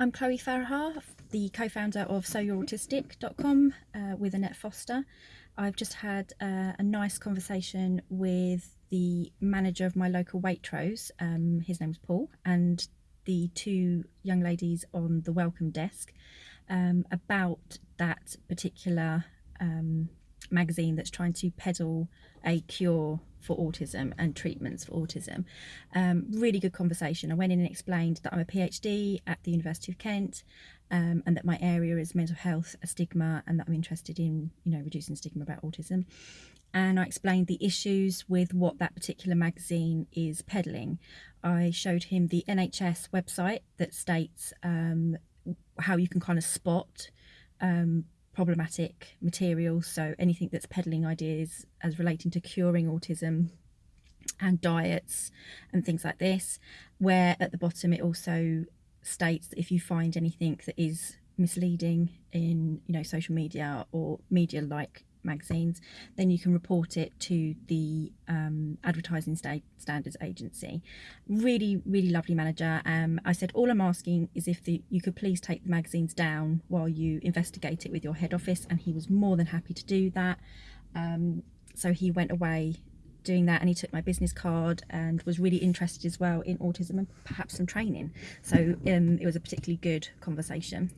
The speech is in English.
I'm Chloe Farahar, the co-founder of SoYou'reAutistic.com uh, with Annette Foster. I've just had uh, a nice conversation with the manager of my local Waitrose, um, his name's Paul, and the two young ladies on the welcome desk um, about that particular um, magazine that's trying to peddle a cure for autism and treatments for autism. Um, really good conversation. I went in and explained that I'm a PhD at the University of Kent um, and that my area is mental health, a stigma, and that I'm interested in, you know, reducing stigma about autism. And I explained the issues with what that particular magazine is peddling. I showed him the NHS website that states um, how you can kind of spot um, problematic material. So anything that's peddling ideas as relating to curing autism and diets and things like this, where at the bottom it also states that if you find anything that is misleading in you know social media or media like magazines, then you can report it to the um, Advertising Standards Agency. Really, really lovely manager. Um, I said, all I'm asking is if the, you could please take the magazines down while you investigate it with your head office, and he was more than happy to do that. Um, so he went away doing that and he took my business card and was really interested as well in autism and perhaps some training so um, it was a particularly good conversation